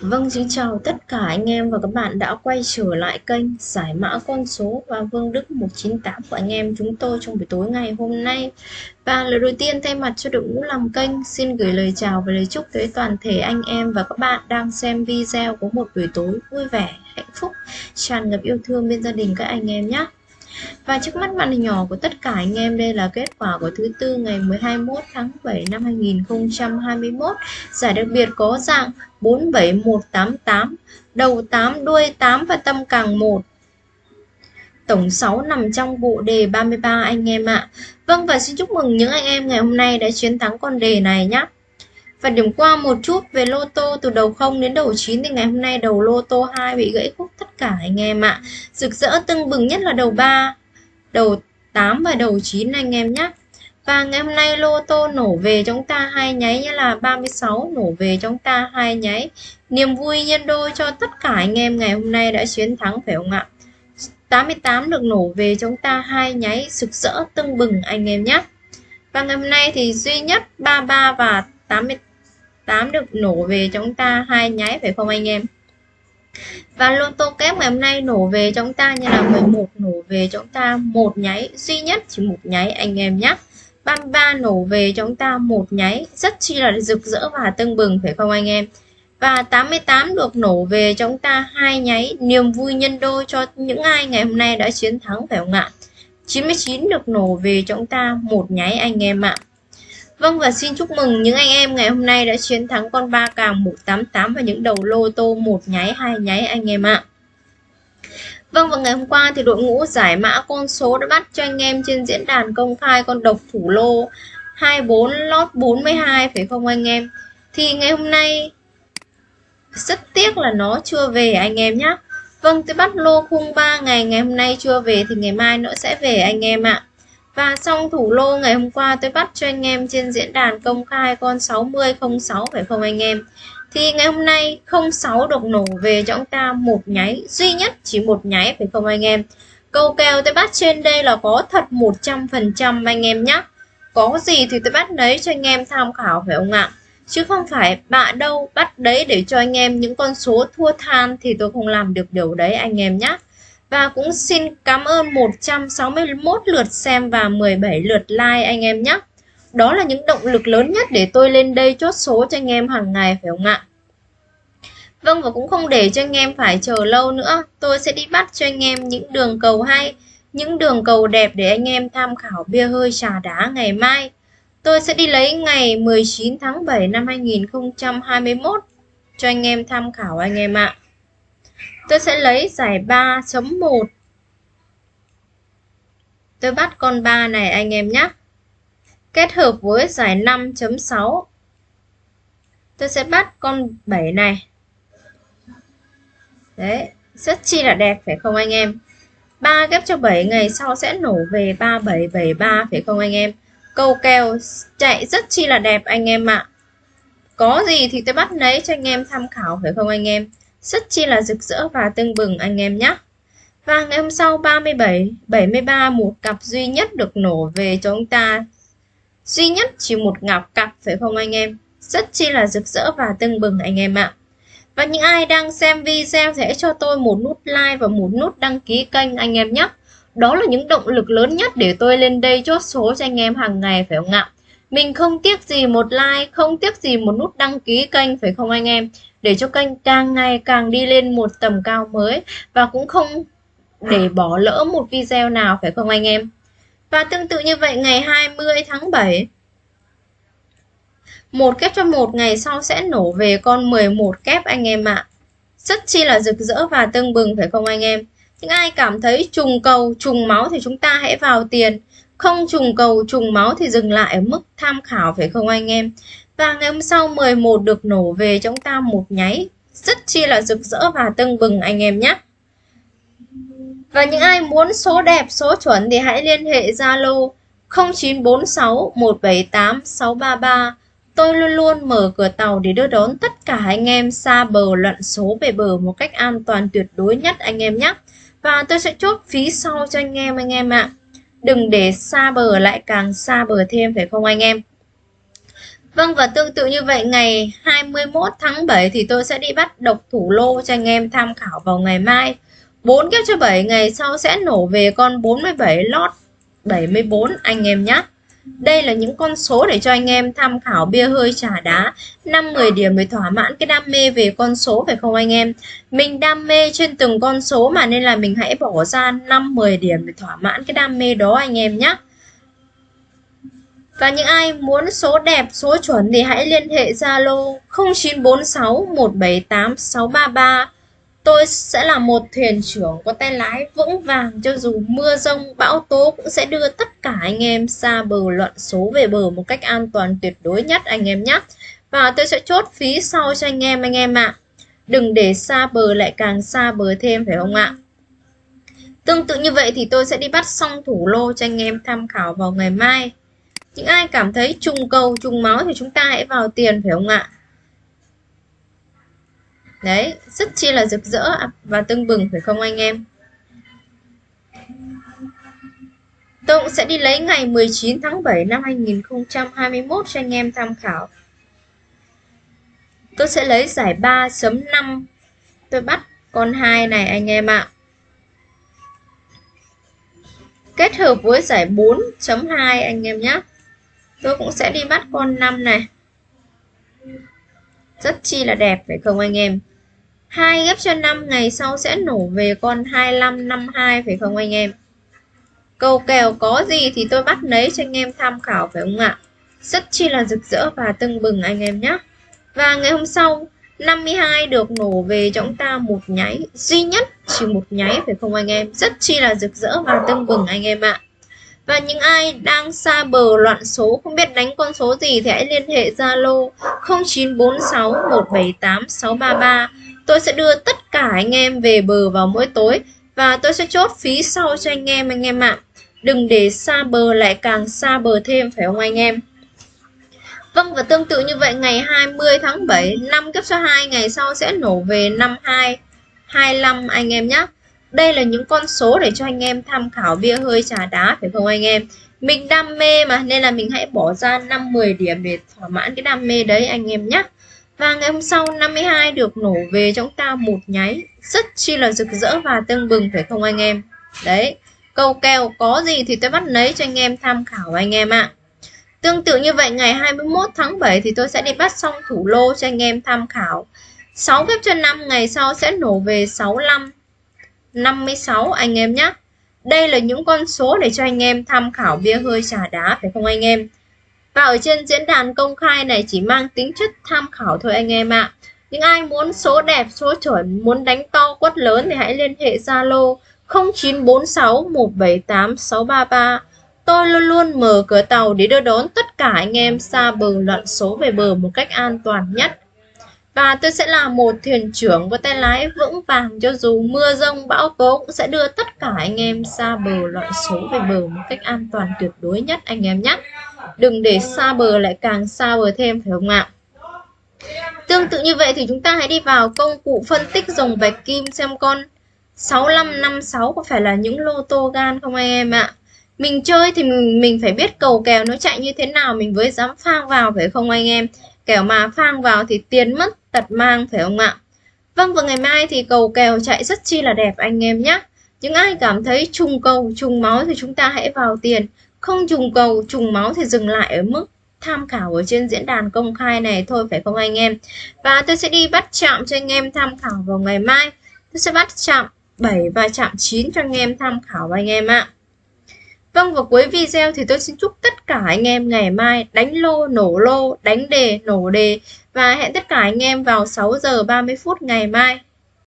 Vâng, xin chào tất cả anh em và các bạn đã quay trở lại kênh giải mã con số và Vương Đức 198 của anh em chúng tôi trong buổi tối ngày hôm nay. Và lời đầu tiên thay mặt cho đội ngũ làm kênh xin gửi lời chào và lời chúc tới toàn thể anh em và các bạn đang xem video có một buổi tối vui vẻ, hạnh phúc, tràn ngập yêu thương bên gia đình các anh em nhé. Và trước mắt màn hình nhỏ của tất cả anh em đây là kết quả của thứ tư ngày 21 tháng 7 năm 2021. Giải đặc biệt có dạng 47188, đầu 8, đuôi 8 và tâm càng 1. Tổng 6 nằm trong bộ đề 33 anh em ạ. Vâng và xin chúc mừng những anh em ngày hôm nay đã chiến thắng con đề này nhé. Và điểm qua một chút về lô tô từ đầu 0 đến đầu 9 thì ngày hôm nay đầu lô tô 2 bị gãy khúc tất cả anh em ạ. Rực rỡ tưng bừng nhất là đầu 3, đầu 8 và đầu 9 anh em nhé. Và ngày hôm nay lô tô nổ về chúng ta hai nháy như là 36 nổ về chúng ta hai nháy. Niềm vui nhân đôi cho tất cả anh em ngày hôm nay đã chiến thắng phải không ạ? 88 được nổ về chúng ta hai nháy sực rỡ tưng bừng anh em nhé. Và ngày hôm nay thì duy nhất 33 và 88 8 được nổ về chúng ta, hai nháy, phải không anh em? Và lô tô kép ngày hôm nay nổ về chúng ta như là 11 nổ về chúng ta một nháy, duy nhất chỉ một nháy anh em nhé 33 nổ về chúng ta một nháy, rất chi là rực rỡ và tưng bừng, phải không anh em? Và 88 được nổ về chúng ta hai nháy, niềm vui nhân đôi cho những ai ngày hôm nay đã chiến thắng, phải không ạ? 99 được nổ về chúng ta một nháy anh em ạ. Vâng và xin chúc mừng những anh em ngày hôm nay đã chiến thắng con ba càng 188 và những đầu lô tô một nháy, hai nháy anh em ạ. Vâng và ngày hôm qua thì đội ngũ giải mã con số đã bắt cho anh em trên diễn đàn công khai con độc thủ lô 24 lót 42 phải không anh em? Thì ngày hôm nay rất tiếc là nó chưa về anh em nhé. Vâng tôi bắt lô khung 3 ngày ngày hôm nay chưa về thì ngày mai nó sẽ về anh em ạ. Và xong thủ lô ngày hôm qua, tôi bắt cho anh em trên diễn đàn công khai con 6006 phải không anh em? Thì ngày hôm nay 06 được nổ về cho chúng ta một nháy, duy nhất chỉ một nháy phải không anh em? Câu kèo tôi bắt trên đây là có thật 100% anh em nhé. Có gì thì tôi bắt đấy cho anh em tham khảo, phải không ạ? Chứ không phải bạ đâu bắt đấy để cho anh em những con số thua than thì tôi không làm được điều đấy anh em nhé. Và cũng xin cảm ơn 161 lượt xem và 17 lượt like anh em nhé. Đó là những động lực lớn nhất để tôi lên đây chốt số cho anh em hàng ngày phải không ạ? Vâng và cũng không để cho anh em phải chờ lâu nữa. Tôi sẽ đi bắt cho anh em những đường cầu hay, những đường cầu đẹp để anh em tham khảo bia hơi trà đá ngày mai. Tôi sẽ đi lấy ngày 19 tháng 7 năm 2021 cho anh em tham khảo anh em ạ. Tôi sẽ lấy giải 3.1 Tôi bắt con 3 này anh em nhé. Kết hợp với giải 5.6 Tôi sẽ bắt con 7 này. Đấy, Rất chi là đẹp, phải không anh em? 3 ghép cho 7 ngày sau sẽ nổ về 3773 phải không anh em? Câu kèo chạy rất chi là đẹp anh em ạ. À. Có gì thì tôi bắt lấy cho anh em tham khảo, phải không anh em? Rất chi là rực rỡ và tưng bừng anh em nhé. Và ngày hôm sau 37, 73 một cặp duy nhất được nổ về cho chúng ta. Duy nhất chỉ một ngọc cặp phải không anh em? Rất chi là rực rỡ và tưng bừng anh em ạ. Và những ai đang xem video hãy cho tôi một nút like và một nút đăng ký kênh anh em nhé. Đó là những động lực lớn nhất để tôi lên đây chốt số cho anh em hàng ngày phải không ạ? Mình không tiếc gì một like, không tiếc gì một nút đăng ký kênh phải không anh em? để cho kênh càng ngày càng đi lên một tầm cao mới và cũng không để bỏ lỡ một video nào phải không anh em? Và tương tự như vậy ngày 20 tháng 7 một kép cho một ngày sau sẽ nổ về con 11 kép anh em ạ. Rất chi là rực rỡ và tưng bừng phải không anh em? Những ai cảm thấy trùng cầu trùng máu thì chúng ta hãy vào tiền không trùng cầu, trùng máu thì dừng lại ở mức tham khảo, phải không anh em và ngày hôm sau 11 được nổ về chúng ta một nháy rất chi là rực rỡ và tưng bừng anh em nhé và những ai muốn số đẹp, số chuẩn thì hãy liên hệ Zalo 0946 178 633 Tôi luôn luôn mở cửa tàu để đưa đón tất cả anh em xa bờ lặn số về bờ một cách an toàn tuyệt đối nhất anh em nhé. Và tôi sẽ chốt phí sau cho anh em anh em ạ. Đừng để xa bờ lại càng xa bờ thêm, phải không anh em? Vâng và tương tự như vậy, ngày 21 tháng 7 thì tôi sẽ đi bắt độc thủ lô cho anh em tham khảo vào ngày mai. 4 kép cho 7 ngày sau sẽ nổ về con 47 lót 74 anh em nhé. Đây là những con số để cho anh em tham khảo bia hơi trà đá. 5-10 điểm để thỏa mãn cái đam mê về con số phải không anh em? Mình đam mê trên từng con số mà nên là mình hãy bỏ ra 5-10 điểm để thỏa mãn cái đam mê đó anh em nhé và những ai muốn số đẹp, số chuẩn thì hãy liên hệ Zalo 0946 178 633. Tôi sẽ là một thuyền trưởng có tay lái vững vàng cho dù mưa rông, bão tố cũng sẽ đưa tất cả anh em xa bờ loạn số về bờ một cách an toàn tuyệt đối nhất anh em nhé. Và tôi sẽ chốt phí sau cho anh em anh em ạ. À. Đừng để xa bờ lại càng xa bờ thêm phải không ạ? Tương tự như vậy thì tôi sẽ đi bắt xong thủ lô cho anh em tham khảo vào ngày mai. Những ai cảm thấy trùng cầu, trùng máu thì chúng ta hãy vào tiền phải không ạ? Đấy, rất chi là rực rỡ và tưng bừng phải không anh em? Tôi cũng sẽ đi lấy ngày 19 tháng 7 năm 2021 cho anh em tham khảo. Tôi sẽ lấy giải 3.5. Tôi bắt con 2 này anh em ạ. Kết hợp với giải 4.2 anh em nhé tôi cũng sẽ đi bắt con 5 này rất chi là đẹp phải không anh em hai ghép cho 5 ngày sau sẽ nổ về con 25 52 phải không anh em? Cầu kèo có gì thì tôi bắt lấy cho anh em tham khảo, phải không ạ? Rất chi là rực rỡ và tưng bừng anh em nhé. Và ngày hôm sau 52 được nổ về cho chúng ta một nháy, duy nhất chỉ một nháy, phải không anh em? Rất chi là rực rỡ và tưng bừng anh em ạ. Và những ai đang xa bờ loạn số, không biết đánh con số gì thì hãy liên hệ Zalo 0946 178 633. Tôi sẽ đưa tất cả anh em về bờ vào mỗi tối và tôi sẽ chốt phí sau cho anh em anh em ạ. Đừng để xa bờ lại càng xa bờ thêm, phải không anh em? Vâng và tương tự như vậy, ngày 20 tháng 7 năm cấp số 2 ngày sau sẽ nổ về 52 25 anh em nhé. Đây là những con số để cho anh em tham khảo bia hơi trà đá, phải không anh em? Mình đam mê mà, nên là mình hãy bỏ ra 5-10 điểm để thỏa mãn cái đam mê đấy anh em nhé. Và ngày hôm sau 52 được nổ về chúng ta một nháy rất chi là rực rỡ và tưng bừng phải không anh em? Đấy, câu kèo có gì thì tôi bắt lấy cho anh em tham khảo anh em ạ. Tương tự như vậy ngày 21 tháng 7 thì tôi sẽ đi bắt xong thủ lô cho anh em tham khảo. 6 phép cho 5 ngày sau sẽ nổ về 65 56 anh em nhé. Đây là những con số để cho anh em tham khảo bia hơi trà đá phải không anh em? Và ở trên diễn đàn công khai này chỉ mang tính chất tham khảo thôi anh em ạ. À. Những ai muốn số đẹp, số chuẩn, muốn đánh to quất lớn thì hãy liên hệ Zalo 0946 178 633. Tôi luôn luôn mở cửa tàu để đưa đón tất cả anh em xa bờ loạn số về bờ một cách an toàn nhất. Và tôi sẽ là một thuyền trưởng có tay lái vững vàng cho dù mưa rông bão tố cũng sẽ đưa tất cả anh em xa bờ loạn số về bờ một cách an toàn tuyệt đối nhất anh em nhé. Đừng để xa bờ lại càng xa bờ thêm phải không ạ? Tương tự như vậy thì chúng ta hãy đi vào công cụ phân tích dòng bạch kim xem con 6556 có phải là những lô tô gan không anh em ạ? Mình chơi thì mình, mình phải biết cầu kèo nó chạy như thế nào mình mới dám phang vào phải không anh em? Kẻo mà phang vào thì tiền mất tật mang phải không ạ? Vâng và ngày mai thì cầu kèo chạy rất chi là đẹp anh em nhé. Những ai cảm thấy trùng cầu, trùng máu thì chúng ta hãy vào tiền. Không trùng cầu, trùng máu thì dừng lại ở mức tham khảo ở trên diễn đàn công khai này thôi phải không anh em? Và tôi sẽ đi bắt chạm cho anh em tham khảo vào ngày mai. Tôi sẽ bắt chạm 7 và chạm 9 cho anh em tham khảo anh em ạ. Vâng và cuối video thì tôi xin chúc tất cả anh em ngày mai đánh lô nổ lô, đánh đề nổ đề và hẹn tất cả anh em vào 6 giờ 30 phút ngày mai.